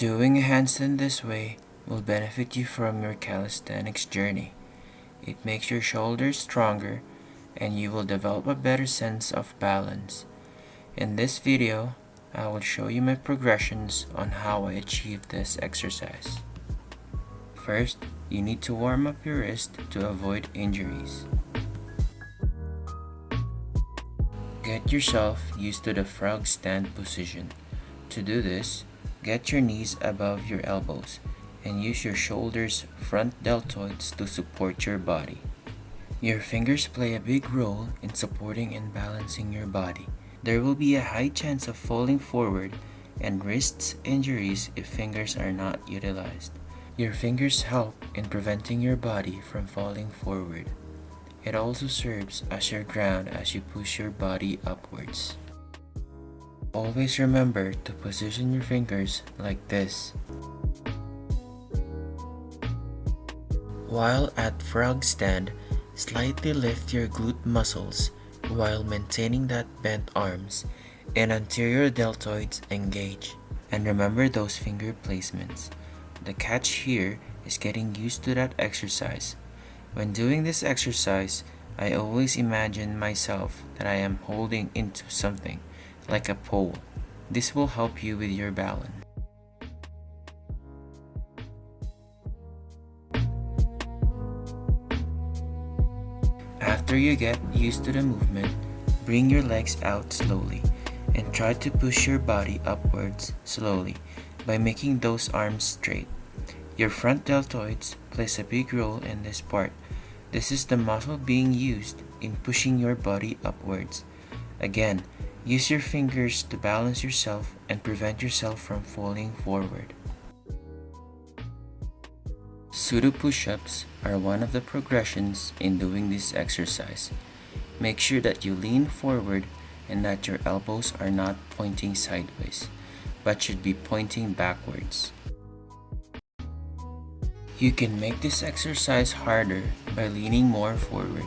Doing a handstand this way will benefit you from your calisthenics journey. It makes your shoulders stronger and you will develop a better sense of balance. In this video, I will show you my progressions on how I achieve this exercise. First, you need to warm up your wrist to avoid injuries. Get yourself used to the frog stand position. To do this, get your knees above your elbows and use your shoulders front deltoids to support your body. Your fingers play a big role in supporting and balancing your body. There will be a high chance of falling forward and wrists injuries if fingers are not utilized. Your fingers help in preventing your body from falling forward. It also serves as your ground as you push your body upwards. Always remember to position your fingers like this. While at frog stand, slightly lift your glute muscles while maintaining that bent arms and anterior deltoids engage. And remember those finger placements. The catch here is getting used to that exercise when doing this exercise, I always imagine myself that I am holding into something, like a pole. This will help you with your balance. After you get used to the movement, bring your legs out slowly and try to push your body upwards slowly by making those arms straight. Your front deltoids plays a big role in this part. This is the muscle being used in pushing your body upwards. Again, use your fingers to balance yourself and prevent yourself from falling forward. Pseudo push-ups are one of the progressions in doing this exercise. Make sure that you lean forward and that your elbows are not pointing sideways, but should be pointing backwards. You can make this exercise harder by leaning more forward.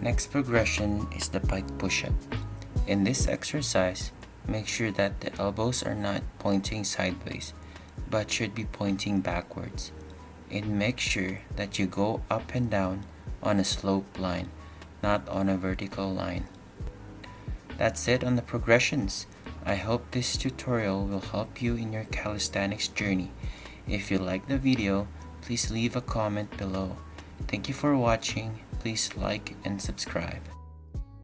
Next progression is the pike push-up. In this exercise, make sure that the elbows are not pointing sideways, but should be pointing backwards. And make sure that you go up and down on a slope line, not on a vertical line. That's it on the progressions. I hope this tutorial will help you in your calisthenics journey. If you like the video, please leave a comment below. Thank you for watching. Please like and subscribe.